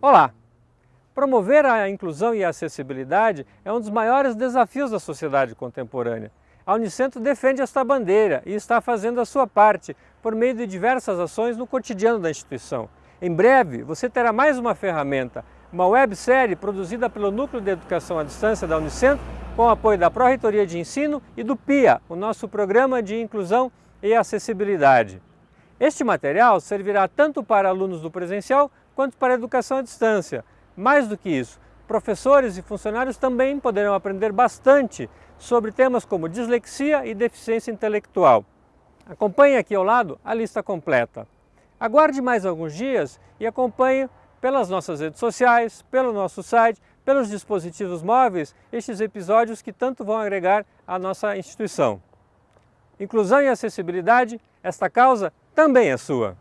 Olá! Promover a inclusão e a acessibilidade é um dos maiores desafios da sociedade contemporânea. A Unicentro defende esta bandeira e está fazendo a sua parte por meio de diversas ações no cotidiano da instituição. Em breve, você terá mais uma ferramenta, uma websérie produzida pelo Núcleo de Educação à Distância da Unicentro, com apoio da Pró-Reitoria de Ensino e do PIA, o nosso Programa de Inclusão e Acessibilidade. Este material servirá tanto para alunos do presencial quanto para a educação à distância. Mais do que isso, professores e funcionários também poderão aprender bastante sobre temas como dislexia e deficiência intelectual. Acompanhe aqui ao lado a lista completa. Aguarde mais alguns dias e acompanhe pelas nossas redes sociais, pelo nosso site, pelos dispositivos móveis, estes episódios que tanto vão agregar à nossa instituição. Inclusão e acessibilidade, esta causa também é sua.